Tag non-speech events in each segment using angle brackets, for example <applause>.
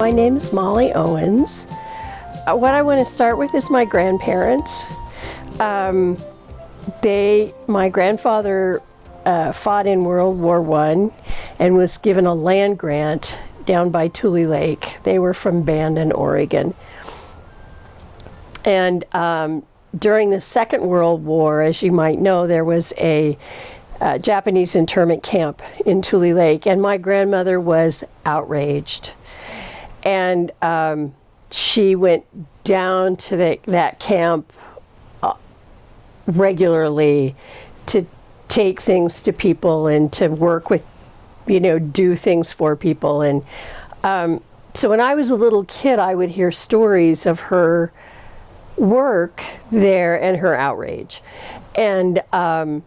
My name is Molly Owens. Uh, what I want to start with is my grandparents. Um, they, my grandfather uh, fought in World War One and was given a land grant down by Tule Lake. They were from Bandon, Oregon. And um, during the Second World War, as you might know, there was a uh, Japanese internment camp in Tule Lake, and my grandmother was outraged and um, she went down to the, that camp uh, regularly to take things to people and to work with, you know, do things for people. And um, so when I was a little kid, I would hear stories of her work there and her outrage. And um,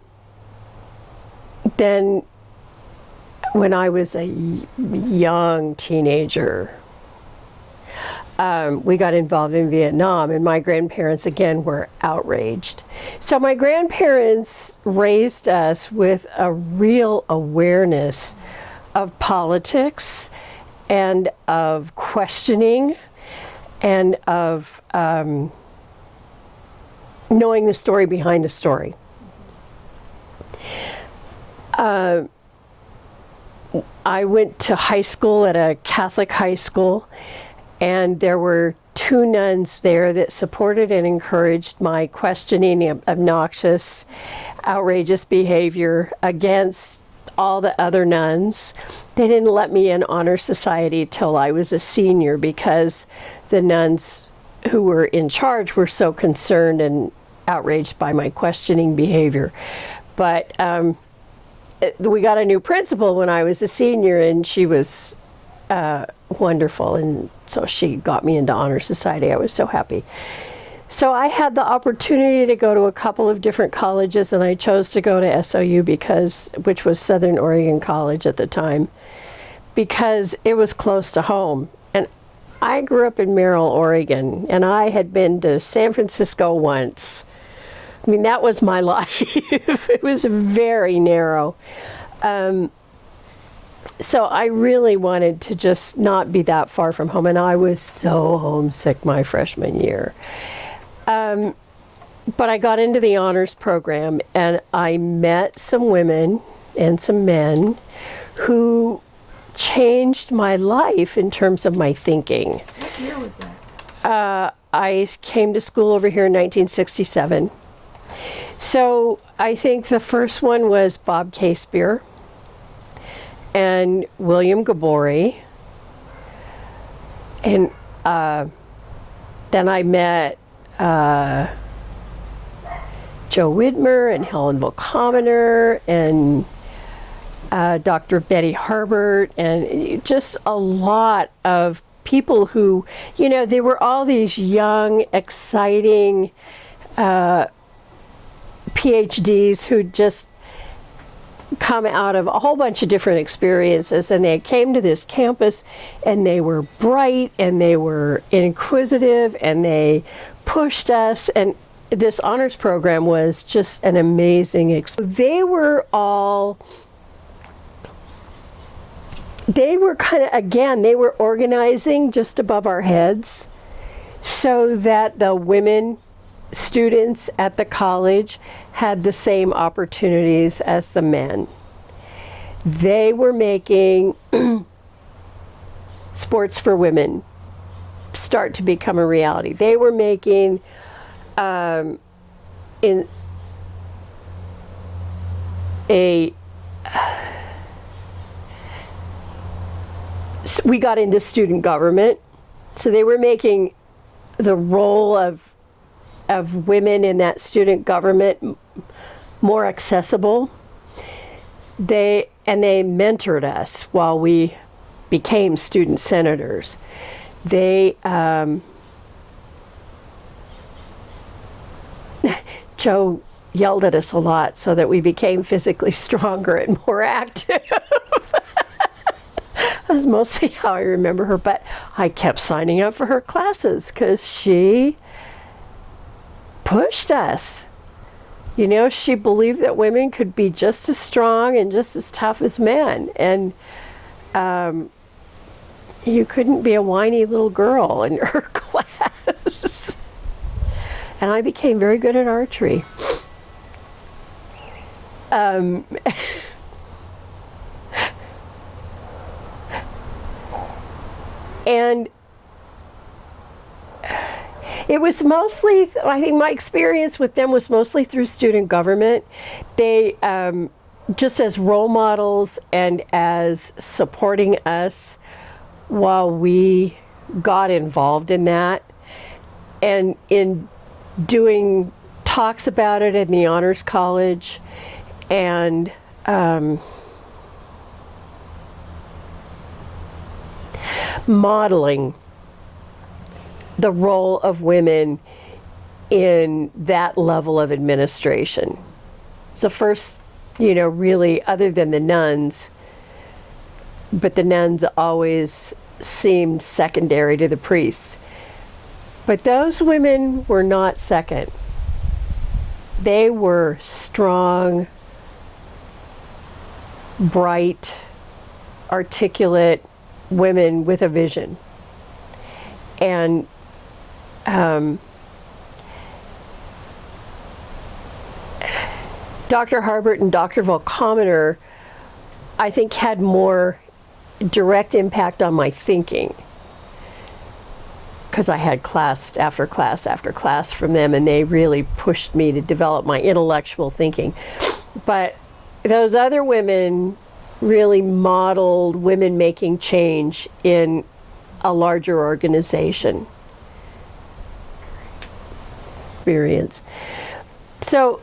then when I was a young teenager, um, we got involved in Vietnam, and my grandparents again were outraged. So my grandparents raised us with a real awareness of politics and of questioning and of um, knowing the story behind the story. Uh, I went to high school at a Catholic high school and there were two nuns there that supported and encouraged my questioning of obnoxious, outrageous behavior against all the other nuns. They didn't let me in honor society till I was a senior because the nuns who were in charge were so concerned and outraged by my questioning behavior. But um, it, we got a new principal when I was a senior and she was uh, wonderful. And so she got me into Honor Society. I was so happy. So I had the opportunity to go to a couple of different colleges and I chose to go to SOU because, which was Southern Oregon College at the time, because it was close to home. And I grew up in Merrill, Oregon, and I had been to San Francisco once. I mean, that was my <laughs> life. it was very narrow. Um, so I really wanted to just not be that far from home, and I was so homesick my freshman year. Um, but I got into the honors program, and I met some women and some men who changed my life in terms of my thinking. What year was that? Uh, I came to school over here in 1967. So I think the first one was Bob Casebeer and William Gabori. And uh, then I met uh, Joe Widmer and Helen Volkominer and uh, Dr. Betty Harbert and just a lot of people who, you know, they were all these young, exciting uh, PhDs who just come out of a whole bunch of different experiences and they came to this campus and they were bright and they were inquisitive and they pushed us and this honors program was just an amazing experience. They were all they were kind of again they were organizing just above our heads so that the women students at the college had the same opportunities as the men. They were making <clears throat> sports for women start to become a reality. They were making um, in a <sighs> we got into student government so they were making the role of of women in that student government more accessible. They and they mentored us while we became student senators. They um, <laughs> Joe yelled at us a lot so that we became physically <laughs> stronger and more active. <laughs> That's mostly how I remember her, but I kept signing up for her classes because she pushed us. You know, she believed that women could be just as strong and just as tough as men. And um, you couldn't be a whiny little girl in <laughs> her class. and I became very good at archery. Um, <laughs> and it was mostly, I think my experience with them was mostly through student government. They, um, just as role models and as supporting us while we got involved in that and in doing talks about it in the honors college and um, modeling the role of women in that level of administration. The first, you know, really, other than the nuns, but the nuns always seemed secondary to the priests. But those women were not second. They were strong, bright, articulate women with a vision. And um, Dr. Harbert and Dr. Volkominer, I think, had more direct impact on my thinking because I had class after class after class from them and they really pushed me to develop my intellectual thinking. But those other women really modeled women making change in a larger organization experience. So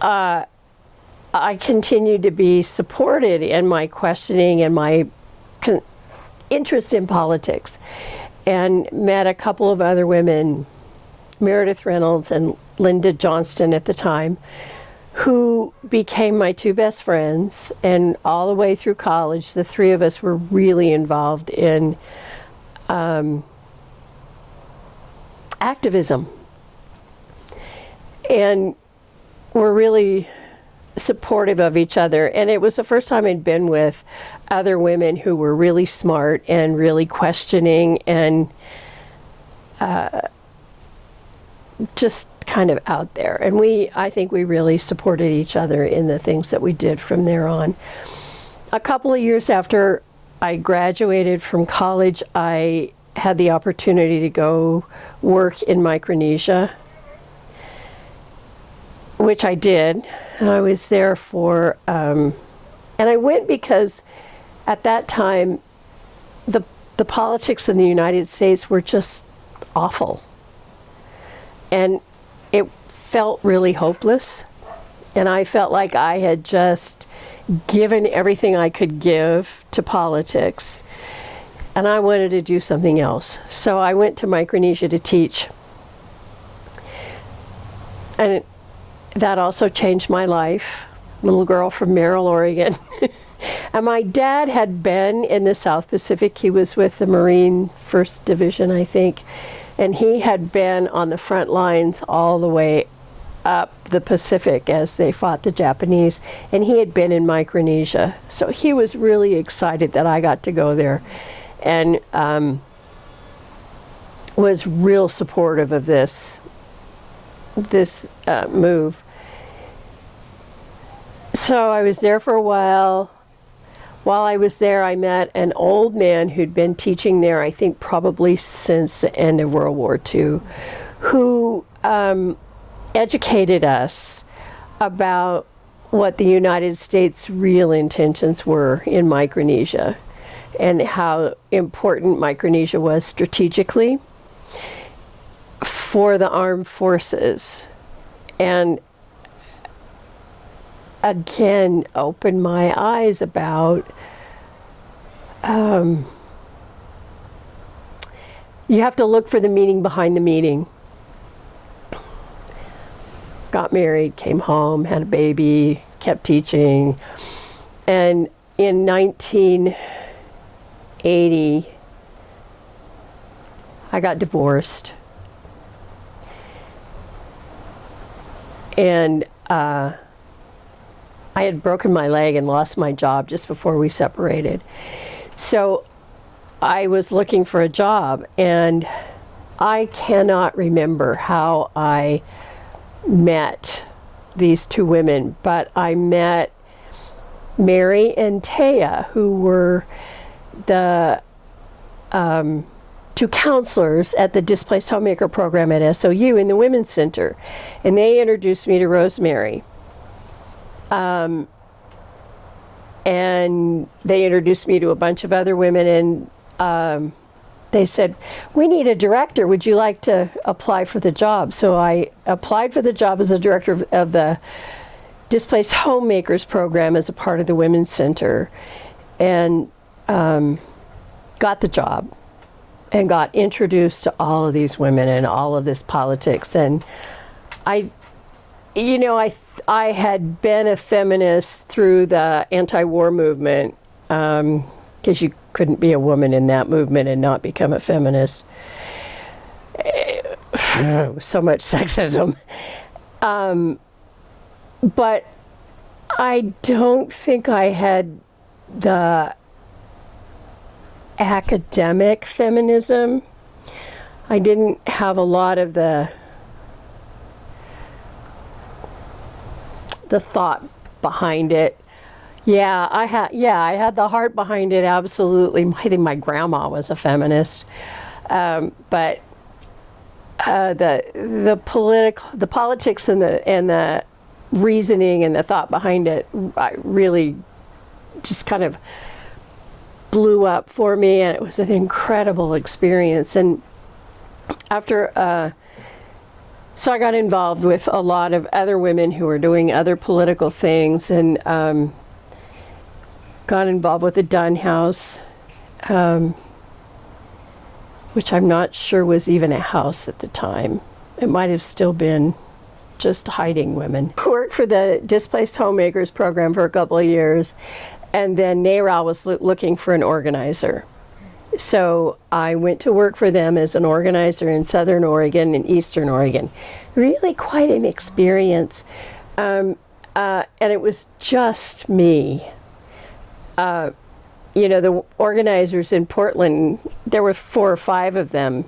uh, I continued to be supported in my questioning and my interest in politics and met a couple of other women, Meredith Reynolds and Linda Johnston at the time, who became my two best friends. And all the way through college, the three of us were really involved in um, activism. And we're really supportive of each other. And it was the first time I'd been with other women who were really smart and really questioning and uh, just kind of out there. And we, I think we really supported each other in the things that we did from there on. A couple of years after I graduated from college, I had the opportunity to go work in Micronesia which I did. And I was there for, um, and I went because at that time, the, the politics in the United States were just awful. And it felt really hopeless. And I felt like I had just given everything I could give to politics. And I wanted to do something else. So I went to Micronesia to teach. And that also changed my life. Little girl from Merrill, Oregon. <laughs> and my dad had been in the South Pacific. He was with the Marine First Division, I think. And he had been on the front lines all the way up the Pacific as they fought the Japanese. And he had been in Micronesia. So he was really excited that I got to go there. And um, was real supportive of this this uh, move. So I was there for a while. While I was there, I met an old man who'd been teaching there, I think probably since the end of World War II, who um, educated us about what the United States' real intentions were in Micronesia and how important Micronesia was strategically for the armed forces. And again, opened my eyes about um, you have to look for the meaning behind the meaning. Got married, came home, had a baby, kept teaching. And in 1980, I got divorced. and uh, I had broken my leg and lost my job just before we separated. So I was looking for a job, and I cannot remember how I met these two women, but I met Mary and Taya, who were the um, two counselors at the Displaced Homemaker program at SOU in the Women's Center. And they introduced me to Rosemary. Um, and they introduced me to a bunch of other women, and um, they said, We need a director. Would you like to apply for the job? So I applied for the job as a director of, of the Displaced Homemakers program as a part of the Women's Center and um, got the job and got introduced to all of these women and all of this politics. And I, you know, I, I had been a feminist through the anti war movement because you couldn't be a woman in that movement and not become a feminist. <sighs> so much sexism. Um, but I don't think I had the academic feminism. I didn't have a lot of the the thought behind it. Yeah, I had yeah, I had the heart behind it absolutely. I think my grandma was a feminist. Um, but uh, the the political the politics and the and the reasoning and the thought behind it I really just kind of blew up for me and it was an incredible experience and after uh, so I got involved with a lot of other women who were doing other political things and um, got involved with the Dunn House, um, which I'm not sure was even a house at the time. It might have still been just hiding women. <laughs> Worked for the Displaced Homemakers program for a couple of years, and then NARAL was loo- looking for an organizer. So I went to work for them as an organizer in Southern Oregon and Eastern Oregon. Really quite an experience. Um, uh, and it was just me. Uh, you know, the organizers in Portland, there were four or five of them,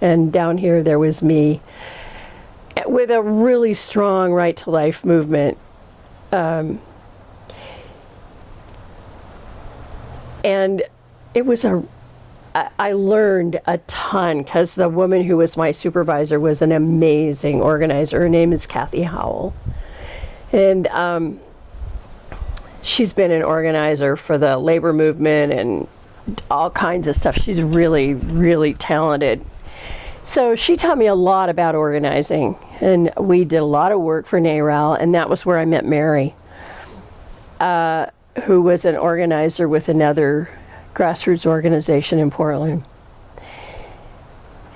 and down here there was me with a really strong right to life movement. Um, and it was a, I learned a ton because the woman who was my supervisor was an amazing organizer. Her name is Kathy Howell. And um, she's been an organizer for the labor movement and all kinds of stuff. She's really, really talented. So she taught me a lot about organizing, and we did a lot of work for NARAL, and that was where I met Mary, uh, who was an organizer with another grassroots organization in Portland.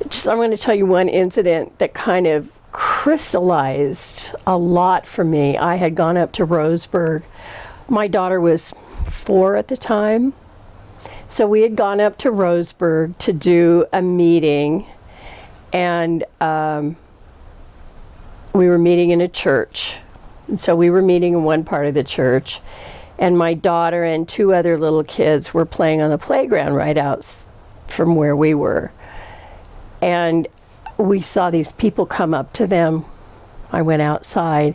Just, I'm going to tell you one incident that kind of crystallized a lot for me. I had gone up to Roseburg. My daughter was four at the time. So we had gone up to Roseburg to do a meeting, and um, we were meeting in a church. And so we were meeting in one part of the church, and my daughter and two other little kids were playing on the playground right out from where we were. And we saw these people come up to them. I went outside,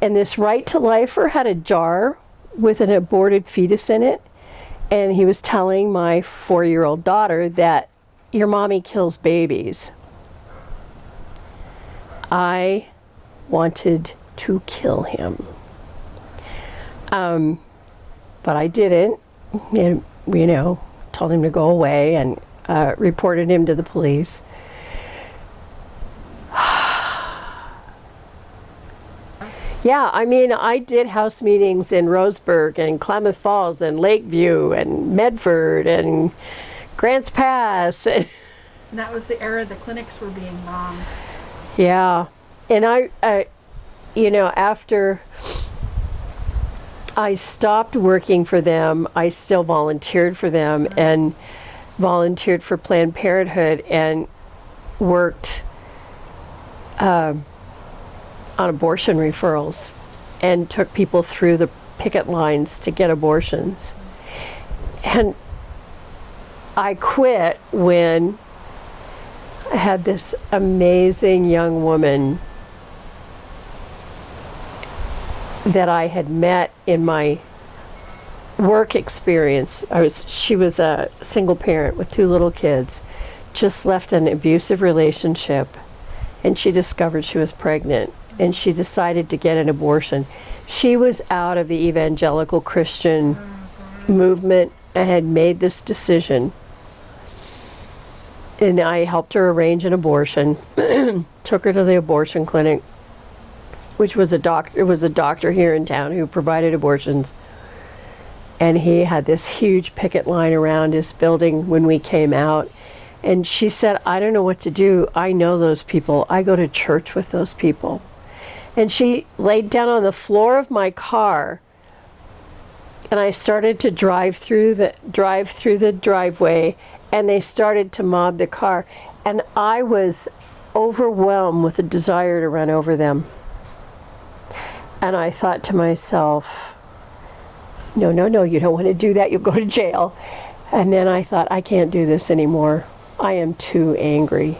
and this right to lifer had a jar with an aborted fetus in it. And he was telling my four year old daughter that your mommy kills babies. I wanted to kill him. Um, but I didn't. And, you know, told him to go away and uh, reported him to the police. <sighs> yeah, I mean, I did house meetings in Roseburg and Klamath Falls and Lakeview and Medford and Grants Pass. And <laughs> that was the era the clinics were being bombed. Yeah, and I, I, you know, after I stopped working for them, I still volunteered for them and volunteered for Planned Parenthood and worked um, on abortion referrals and took people through the picket lines to get abortions. And I quit when I had this amazing young woman that I had met in my work experience. I was she was a single parent with two little kids, just left an abusive relationship and she discovered she was pregnant and she decided to get an abortion. She was out of the evangelical Christian movement and had made this decision. And I helped her arrange an abortion, <clears throat> took her to the abortion clinic, which was a doctor, was a doctor here in town who provided abortions. And he had this huge picket line around his building when we came out. And she said, I don't know what to do. I know those people. I go to church with those people. And she laid down on the floor of my car and I started to drive through the drive through the driveway and they started to mob the car and I was overwhelmed with a desire to run over them. And I thought to myself, no, no, no, you don't want to do that. You'll go to jail. And then I thought, I can't do this anymore. I am too angry.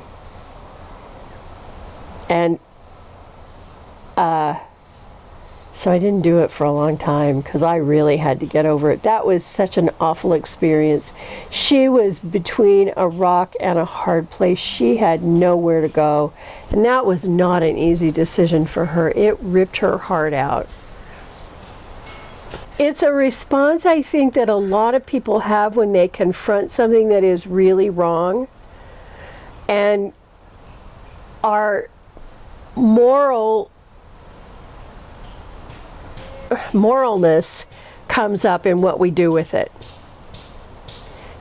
And uh, so I didn't do it for a long time because I really had to get over it. That was such an awful experience. She was between a rock and a hard place. She had nowhere to go. And that was not an easy decision for her. It ripped her heart out. It's a response I think that a lot of people have when they confront something that is really wrong. And our moral moralness comes up in what we do with it.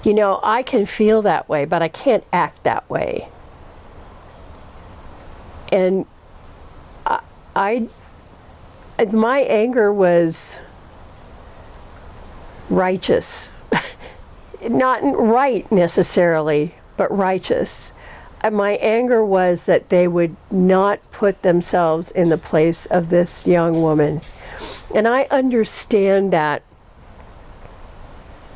You know, I can feel that way, but I can't act that way. And I, I my anger was righteous. <laughs> Not right necessarily, but righteous. And my anger was that they would not put themselves in the place of this young woman. And I understand that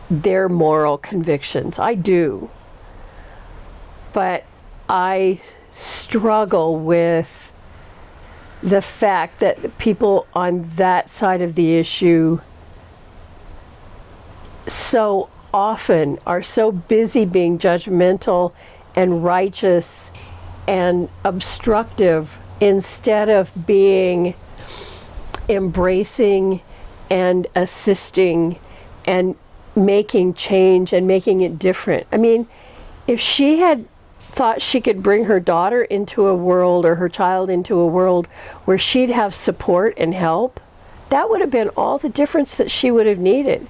their moral convictions. I do. But I struggle with the fact that people on that side of the issue so often are so busy being judgmental and righteous and obstructive instead of being embracing and assisting and making change and making it different. I mean, if she had thought she could bring her daughter into a world or her child into a world where she'd have support and help, that would have been all the difference that she would have needed.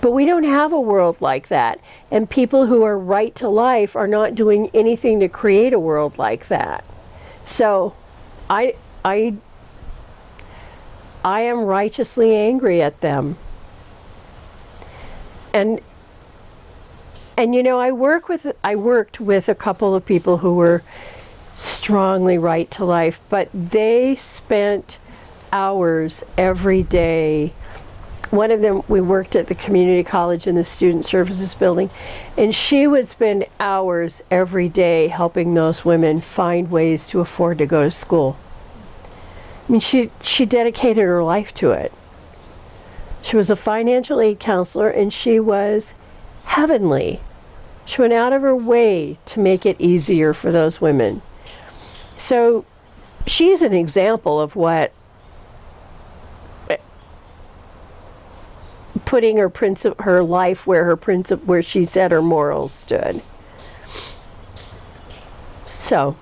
But we don't have a world like that. And people who are right to life are not doing anything to create a world like that. So I, I I am righteously angry at them. And and you know, I work with I worked with a couple of people who were strongly right to life, but they spent hours every day. One of them, we worked at the community college in the student services building, and she would spend hours every day helping those women find ways to afford to go to school. I mean, she, she dedicated her life to it. She was a financial aid counselor and she was heavenly. She went out of her way to make it easier for those women. So she's an example of what putting her princip- her life where her princip- where she said her morals stood. So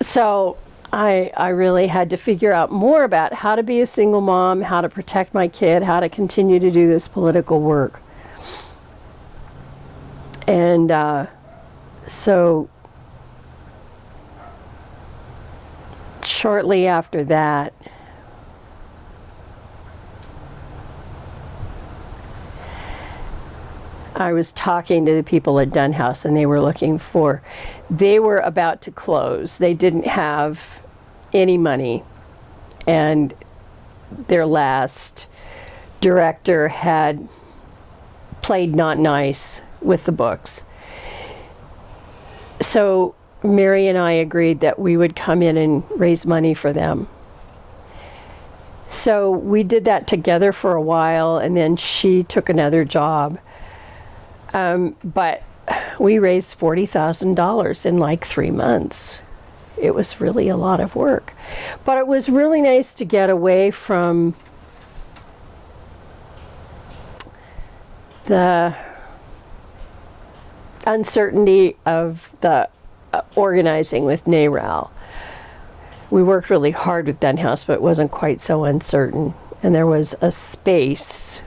so I, I really had to figure out more about how to be a single mom, how to protect my kid, how to continue to do this political work. And uh, so shortly after that, I was talking to the people at Dunn House and they were looking for, they were about to close. They didn't have any money. And their last director had played not nice with the books. So Mary and I agreed that we would come in and raise money for them. So we did that together for a while, and then she took another job. Um, but we raised $40,000 in like three months. It was really a lot of work. But it was really nice to get away from the uncertainty of the uh, organizing with NARAL. We worked really hard with Dunn House, but it wasn't quite so uncertain. And there was a space,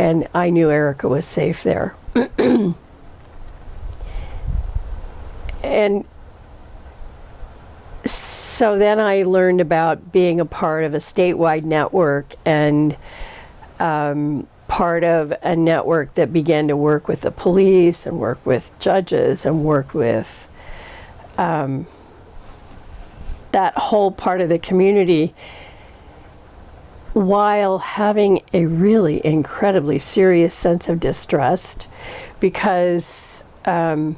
and I knew Erica was safe there. and so then I learned about being a part of a statewide network and um, part of a network that began to work with the police and work with judges and work with um, that whole part of the community while having a really incredibly serious sense of distrust because um,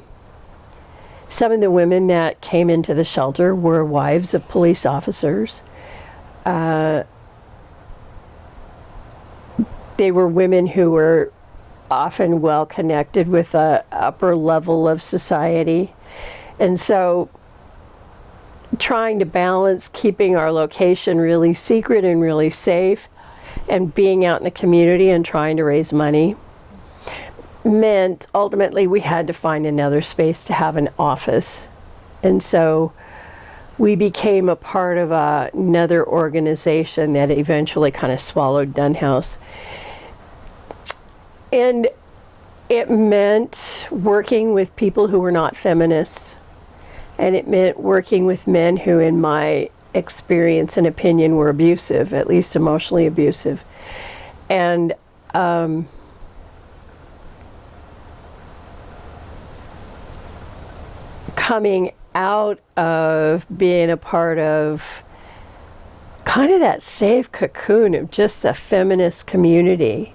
some of the women that came into the shelter were wives of police officers. Uh, they were women who were often well connected with a upper level of society. And so trying to balance keeping our location really secret and really safe and being out in the community and trying to raise money meant ultimately we had to find another space to have an office. And so we became a part of a, another organization that eventually kind of swallowed Dunn House. And it meant working with people who were not feminists. And it meant working with men who, in my experience and opinion, were abusive, at least emotionally abusive. And um, coming out of being a part of kind of that safe cocoon of just the feminist community.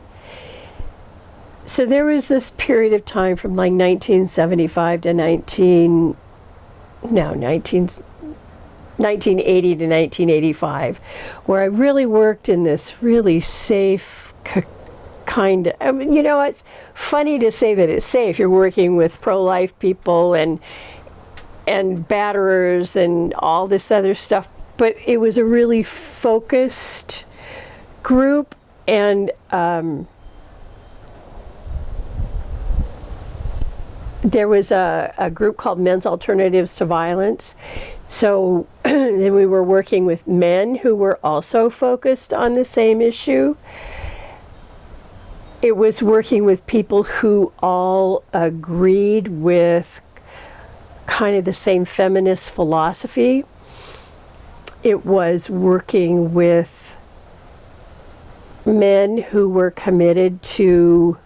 So there was this period of time from like 1975 to 19, no, 19, 1980 to 1985, where I really worked in this really safe kind of, I mean, you know, it's funny to say that it's safe. You're working with pro-life people and and batterers and all this other stuff, but it was a really focused group and um, there was a, a, group called Men's Alternatives to Violence. So <clears throat> then we were working with men who were also focused on the same issue. It was working with people who all agreed with kind of the same feminist philosophy. It was working with men who were committed to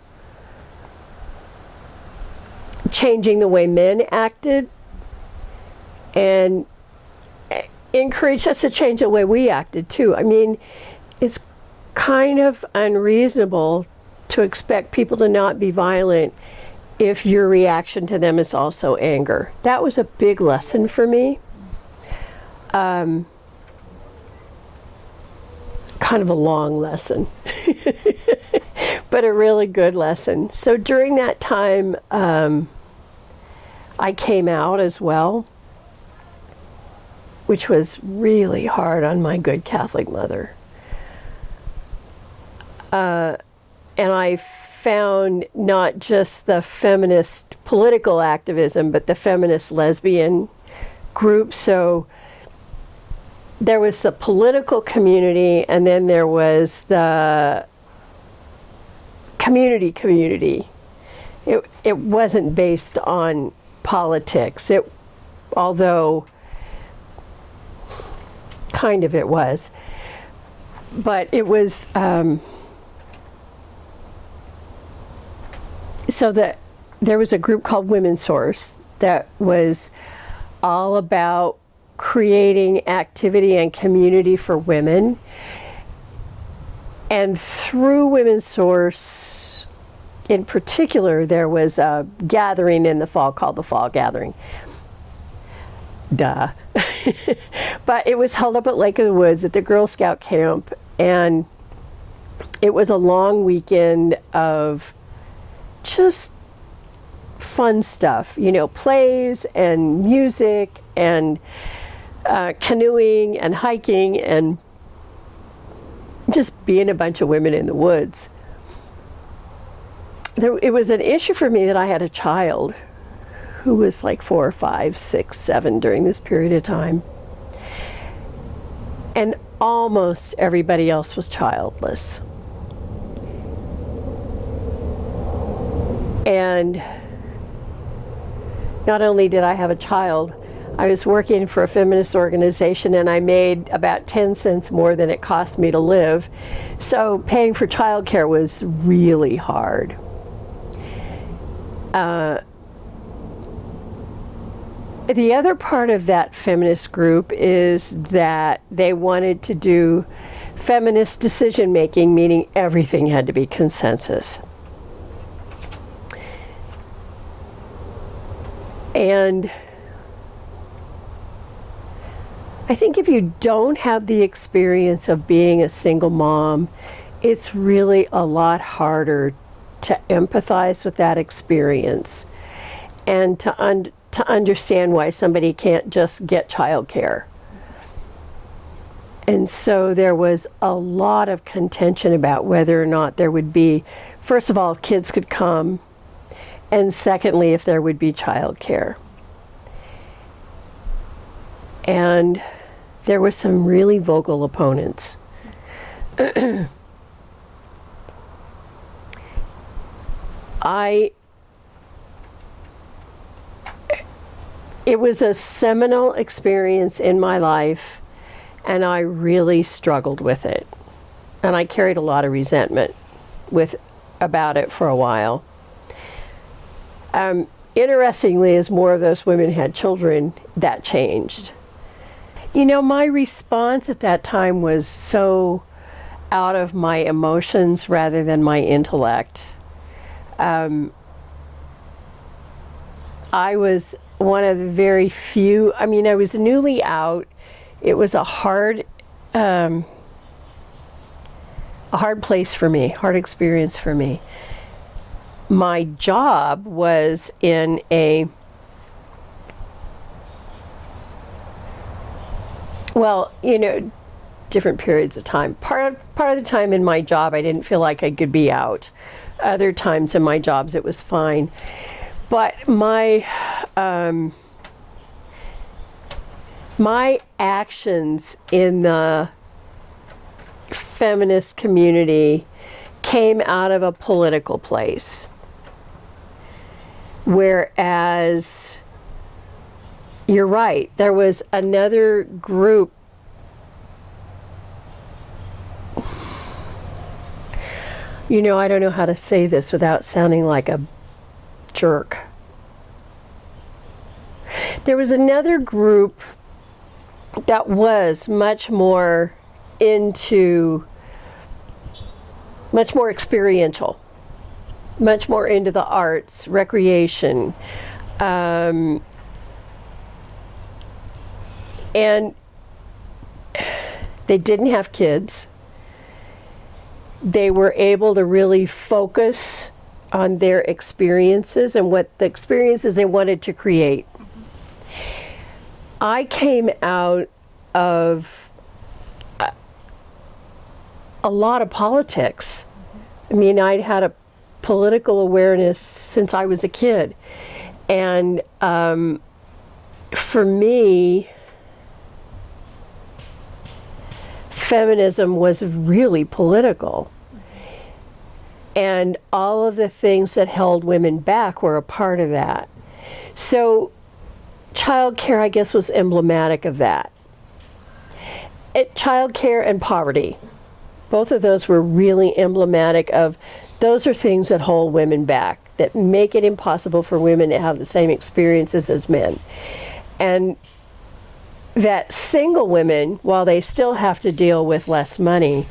changing the way men acted and encouraged us to change the way we acted too. I mean, it's kind of unreasonable to expect people to not be violent if your reaction to them is also anger. That was a big lesson for me. Um, kind of a long lesson, <laughs> but a really good lesson. So during that time, um, I came out as well, which was really hard on my good Catholic mother. Uh, and I found not just the feminist political activism, but the feminist lesbian group. So there was the political community, and then there was the community community. It, it wasn't based on politics. It, although kind of it was, but it was. Um, so that there was a group called Women's Source that was all about creating activity and community for women. And through Women's Source, in particular, there was a gathering in the fall called the Fall Gathering. Duh. <laughs> but it was held up at Lake of the Woods at the Girl Scout camp, and it was a long weekend of just fun stuff, you know, plays and music and uh, canoeing and hiking and just being a bunch of women in the woods. There, it was an issue for me that I had a child who was like four or five, six, seven during this period of time. And almost everybody else was childless. And not only did I have a child, I was working for a feminist organization and I made about 10 cents more than it cost me to live. So paying for childcare was really hard. Uh, the other part of that feminist group is that they wanted to do feminist decision making, meaning everything had to be consensus. And I think if you don't have the experience of being a single mom, it's really a lot harder to empathize with that experience and to, un- to understand why somebody can't just get childcare. And so there was a lot of contention about whether or not there would be, first of all, kids could come, and secondly, if there would be childcare. And there were some really vocal opponents. <clears throat> I it was a seminal experience in my life and I really struggled with it. And I carried a lot of resentment with about it for a while. Um, interestingly, as more of those women had children, that changed. You know, my response at that time was so out of my emotions rather than my intellect. Um, I was one of the very few, I mean, I was newly out. It was a hard, um, a hard place for me, hard experience for me. My job was in a, well, you know, different periods of time. Part of, part of the time in my job, I didn't feel like I could be out. Other times in my jobs, it was fine. But my um, my actions in the feminist community came out of a political place. Whereas you're right, there was another group You know, I don't know how to say this without sounding like a jerk. There was another group that was much more into, much more experiential, much more into the arts, recreation. Um, and they didn't have kids. They were able to really focus on their experiences and what the experiences they wanted to create. I came out of a, a lot of politics. I mean, I'd had a political awareness since I was a kid. And um, for me, feminism was really political. And all of the things that held women back were a part of that. So, childcare, I guess, was emblematic of that. It, childcare and poverty, both of those were really emblematic of those are things that hold women back. that make it impossible for women to have the same experiences as men. And that single women, while they still have to deal with less money,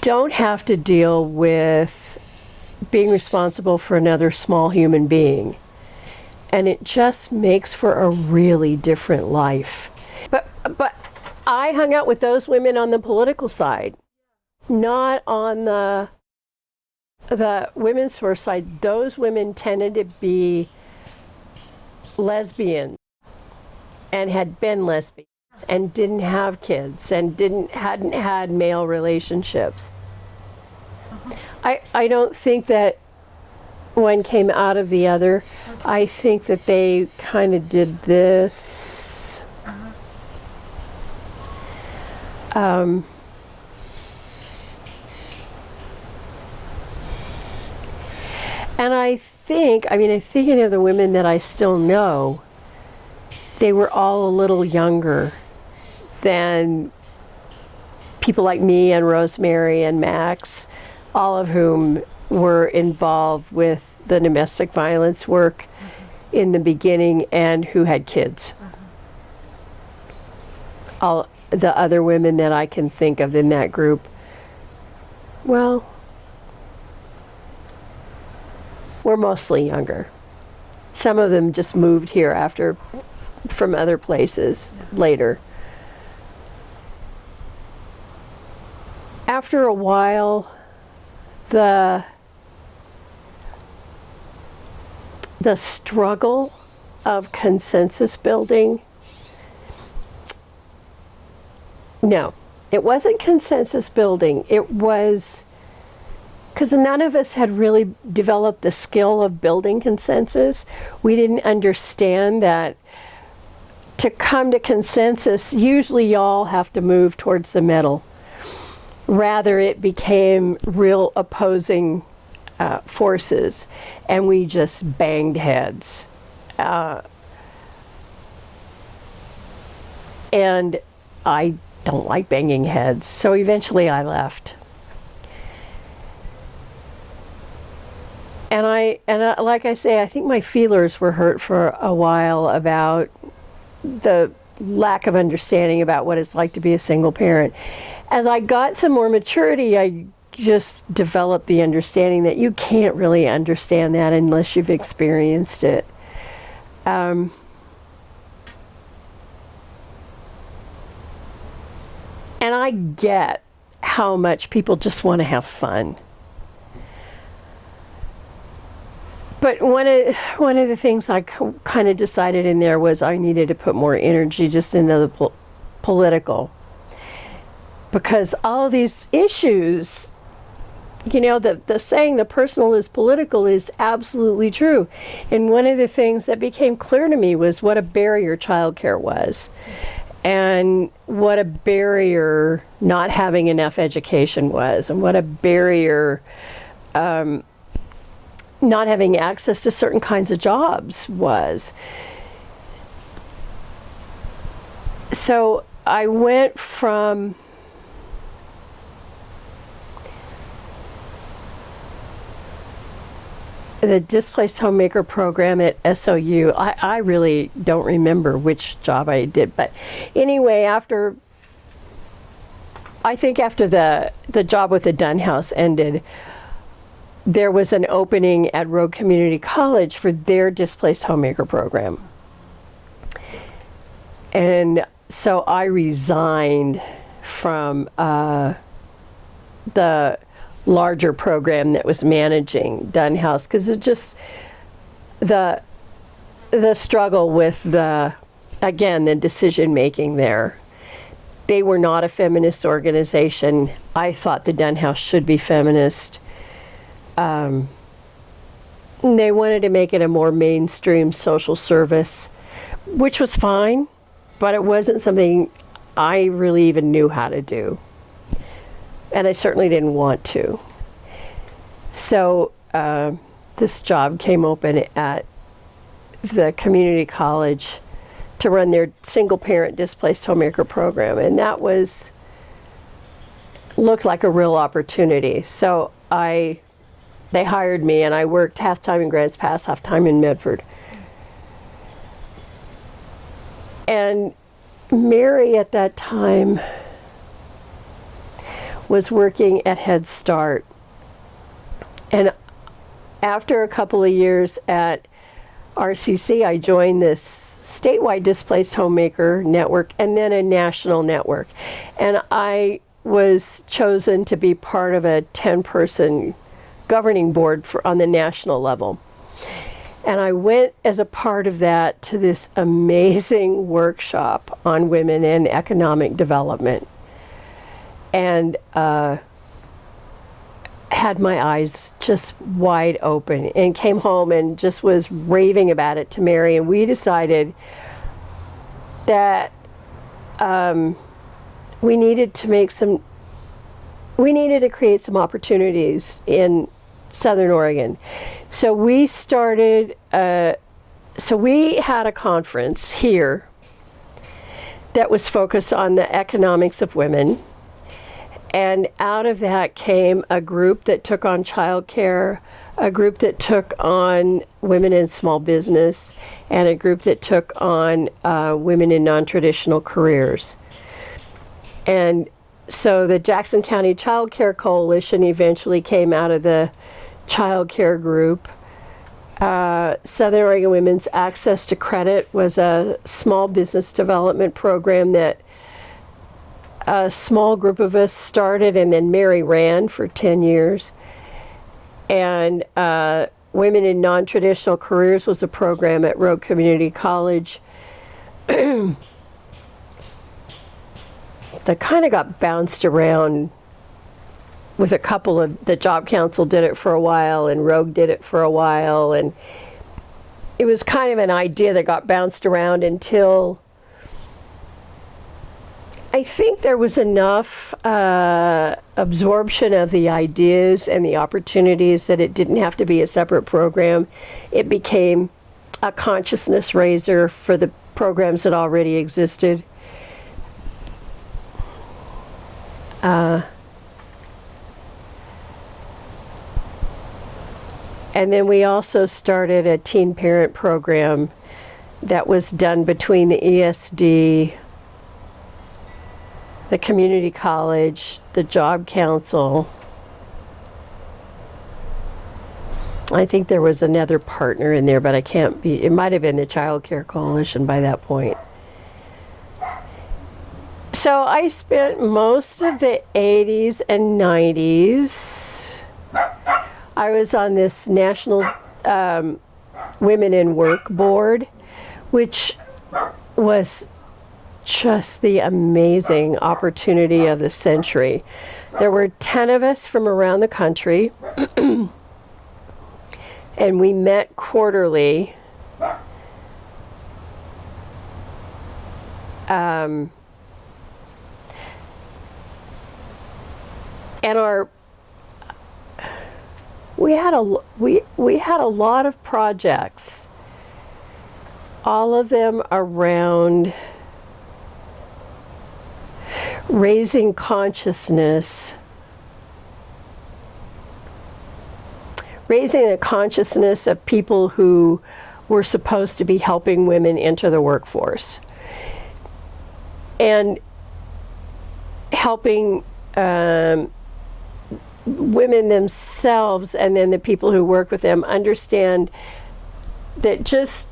don't have to deal with being responsible for another small human being. And it just makes for a really different life. But, but I hung out with those women on the political side, not on the, the women's first side. Those women tended to be lesbian and had been lesbians and didn't have kids and didn't hadn't had male relationships. I I don't think that one came out of the other. I think that they kind of did this. Um, and I think, I mean, I'm thinking of the women that I still know, they were all a little younger than people like me and Rosemary and Max, all of whom were involved with the domestic violence work mm-hmm. in the beginning and who had kids. Uh-huh. All the other women that I can think of in that group, well, were mostly younger. Some of them just moved here after from other places later. After a while, the the struggle of consensus building no it wasn't consensus building. It was because none of us had really developed the skill of building consensus. We didn't understand that to come to consensus usually y'all have to move towards the middle rather it became real opposing uh, forces, and we just banged heads. Uh, and I don't like banging heads, so eventually I left. And I, and I, like I say, I think my feelers were hurt for a while about the lack of understanding about what it's like to be a single parent. As I got some more maturity, I just developed the understanding that you can't really understand that unless you've experienced it. Um, and I get how much people just want to have fun. But one of one of the things I kind of decided in there was I needed to put more energy just into the po political because all these issues you know, the, the saying the personal is political is absolutely true. And one of the things that became clear to me was what a barrier childcare was. And what a barrier not having enough education was, and what a barrier um, not having access to certain kinds of jobs was. So I went from the displaced homemaker program at SOU, I, I really don't remember which job I did, but anyway, after, I think after the, the job with the Dunn House ended, there was an opening at Rogue Community College for their displaced homemaker program. And so I resigned from uh, the larger program that was managing Dunn House because it just the the struggle with the again the decision making there. They were not a feminist organization. I thought the Dunn House should be feminist. Um, they wanted to make it a more mainstream social service, which was fine, but it wasn't something I really even knew how to do and I certainly didn't want to. So uh, this job came open at the community college to run their single parent displaced homemaker program and that was looked like a real opportunity so I they hired me, and I worked half time in Grants Pass, half time in Medford. And Mary at that time was working at Head Start. And after a couple of years at RCC, I joined this statewide displaced homemaker network and then a national network. And I was chosen to be part of a 10 person governing board for, on the national level. And I went as a part of that to this amazing workshop on women and economic development. And uh, had my eyes just wide open and came home and just was raving about it to Mary. And we decided that um, we needed to make some, we needed to create some opportunities in Southern Oregon. So we started, uh, so we had a conference here that was focused on the economics of women. And out of that came a group that took on childcare, a group that took on women in small business, and a group that took on uh, women in non traditional careers. And so the Jackson County Child Care Coalition eventually came out of the child care group. Uh, Southern Oregon Women's Access to Credit was a small business development program that a small group of us started, and then Mary ran for 10 years. And uh, Women in Non Traditional Careers was a program at Rogue Community College <clears throat> that kind of got bounced around with a couple of the job council did it for a while and rogue did it for a while and it was kind of an idea that got bounced around until I think there was enough uh, absorption of the ideas and the opportunities that it didn't have to be a separate program. It became a consciousness raiser for the programs that already existed. Uh, and then we also started a teen parent program that was done between the ESD, the community college, the job council. I think there was another partner in there, but I can't be, it might have been the Child Care Coalition by that point. So I spent most of the 80s and 90s. I was on this National um, Women in Work Board, which was just the amazing opportunity of the century. There were 10 of us from around the country, <clears throat> and we met quarterly. Um, and our we had a we we had a lot of projects all of them around raising consciousness, raising the consciousness of people who were supposed to be helping women enter the workforce, and helping um, women themselves and then the people who work with them understand that just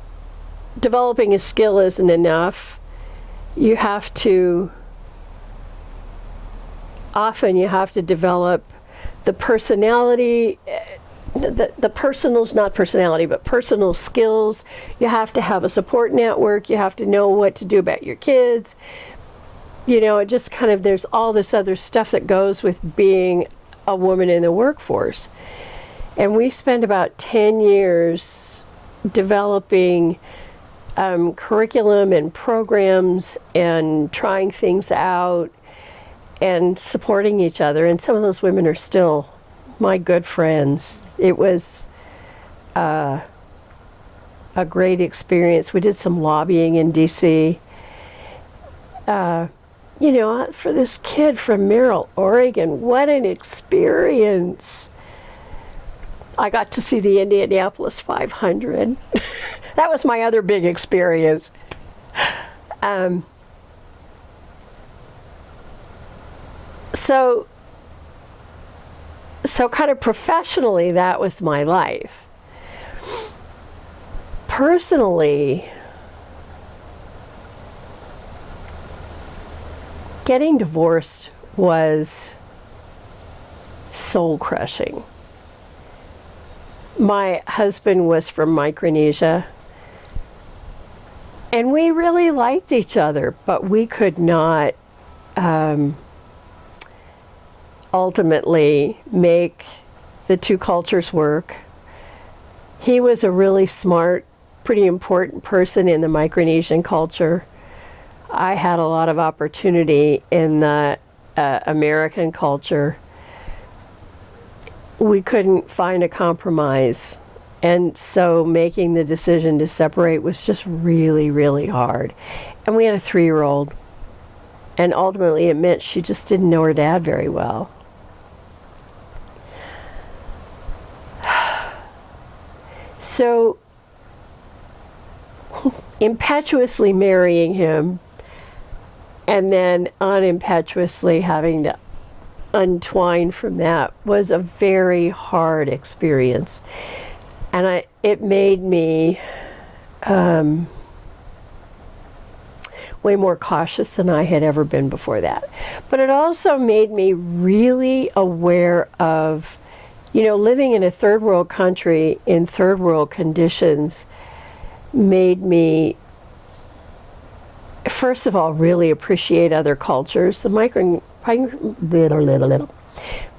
developing a skill isn't enough. You have to often you have to develop the personality the, the personal's not personality but personal skills. You have to have a support network. You have to know what to do about your kids. You know it just kind of there's all this other stuff that goes with being a woman in the workforce. And we spent about 10 years developing um, curriculum and programs and trying things out and supporting each other. And some of those women are still my good friends. It was uh, a great experience. We did some lobbying in DC. Uh, you know, for this kid from Merrill, Oregon, what an experience. I got to see the Indianapolis 500. <laughs> that was my other big experience. Um, so, so kind of professionally, that was my life. Personally, getting divorced was soul crushing. My husband was from Micronesia, and we really liked each other, but we could not um, ultimately make the two cultures work. He was a really smart, pretty important person in the Micronesian culture. I had a lot of opportunity in the uh, American culture. We couldn't find a compromise. And so making the decision to separate was just really, really hard. And we had a three year old. And ultimately, it meant she just didn't know her dad very well. So, impetuously marrying him and then unimpetuously having to untwine from that was a very hard experience. And I, it made me um, way more cautious than I had ever been before that. But it also made me really aware of, you know, living in a third world country in third world conditions made me first of all, really appreciate other cultures. The micro, little, little, little.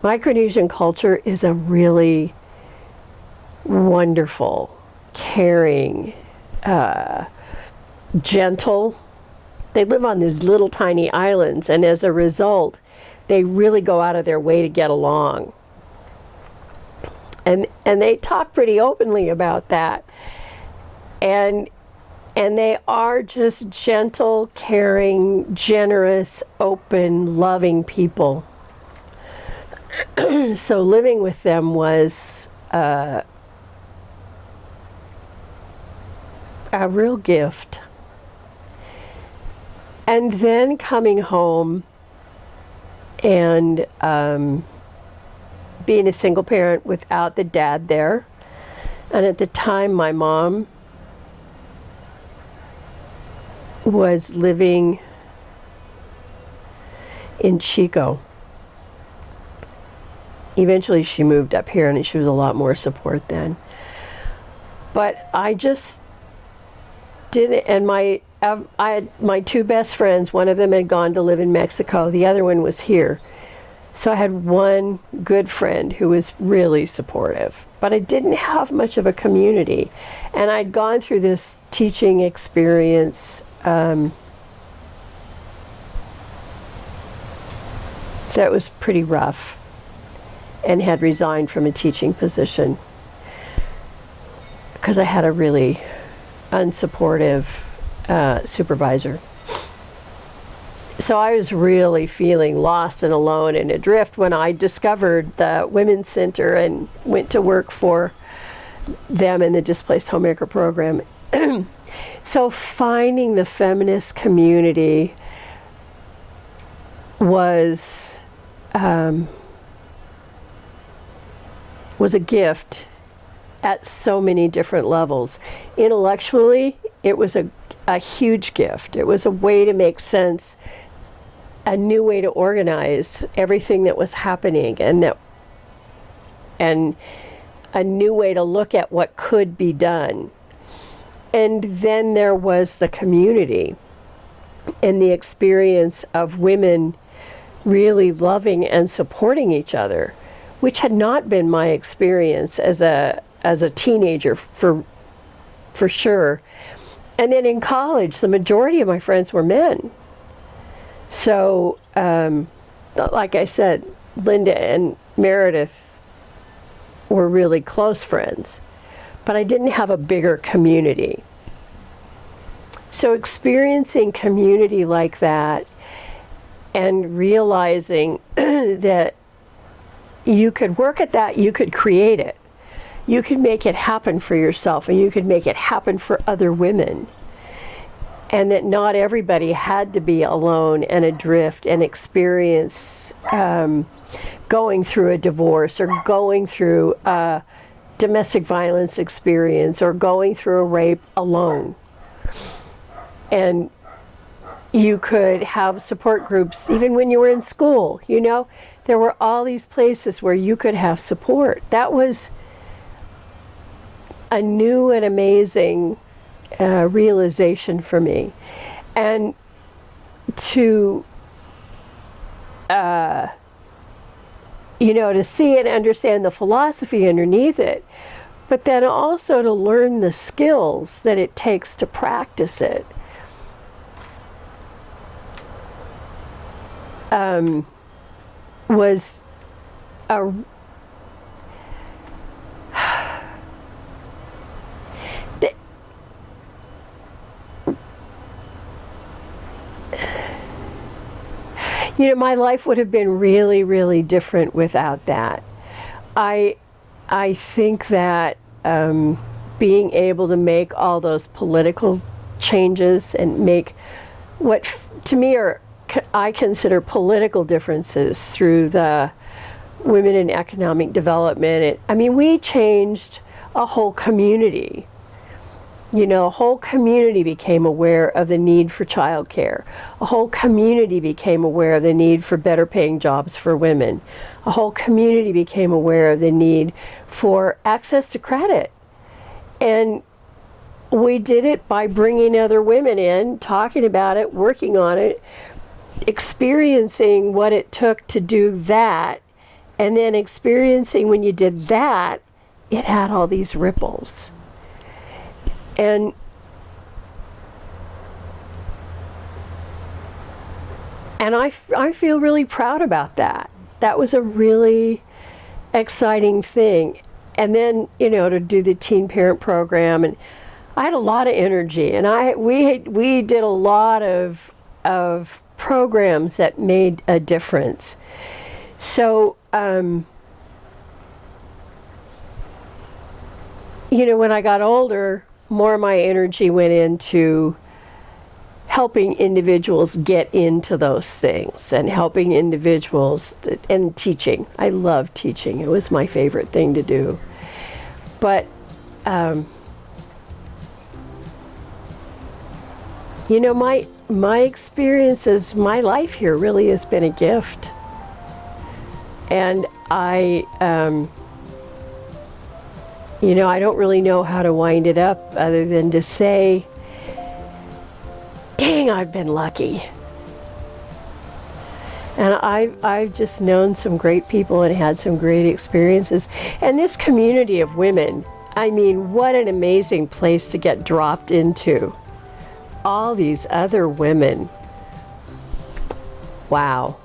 Micronesian culture is a really wonderful, caring, uh, gentle. They live on these little tiny islands, and as a result, they really go out of their way to get along. And and they talk pretty openly about that. And and they are just gentle, caring, generous, open, loving people. <clears throat> so living with them was uh, a real gift. And then coming home and um, being a single parent without the dad there. And at the time, my mom was living in Chico. Eventually, she moved up here and she was a lot more support then. But I just didn't, and my I had my two best friends. One of them had gone to live in Mexico. The other one was here. So I had one good friend who was really supportive, but I didn't have much of a community. And I'd gone through this teaching experience um, that was pretty rough and had resigned from a teaching position because I had a really unsupportive uh, supervisor. So I was really feeling lost and alone and adrift when I discovered the Women's Center and went to work for them in the Displaced Homemaker program. <clears throat> So finding the feminist community was um, was a gift at so many different levels. Intellectually, it was a, a huge gift. It was a way to make sense, a new way to organize everything that was happening, and that and a new way to look at what could be done. And then there was the community and the experience of women really loving and supporting each other, which had not been my experience as a as a teenager for for sure. And then in college, the majority of my friends were men. So, um, like I said, Linda and Meredith were really close friends but I didn't have a bigger community. So experiencing community like that and realizing <clears throat> that you could work at that, you could create it. You could make it happen for yourself and you could make it happen for other women. And that not everybody had to be alone and adrift and experience um, going through a divorce or going through a domestic violence experience or going through a rape alone. And you could have support groups even when you were in school, you know? There were all these places where you could have support. That was a new and amazing uh, realization for me. And to, uh, you know, to see and understand the philosophy underneath it, but then also to learn the skills that it takes to practice it. Um, was a you know my life would have been really really different without that i i think that um, being able to make all those political changes and make what to me are I consider political differences through the women in economic development. It, I mean, we changed a whole community. You know, a whole community became aware of the need for childcare. A whole community became aware of the need for better paying jobs for women. A whole community became aware of the need for access to credit. And we did it by bringing other women in, talking about it, working on it, experiencing what it took to do that, and then experiencing when you did that, it had all these ripples. And and I, I feel really proud about that. That was a really exciting thing. And then, you know, to do the teen parent program and I had a lot of energy and I we had, we did a lot of of programs that made a difference. So, um, you know, when I got older, more of my energy went into helping individuals get into those things and helping individuals and teaching. I love teaching. It was my favorite thing to do. But um, you know, my my experiences, my life here really has been a gift, and I. Um, you know, I don't really know how to wind it up other than to say, dang, I've been lucky. And I've, I've just known some great people and had some great experiences. And this community of women, I mean, what an amazing place to get dropped into. All these other women. Wow.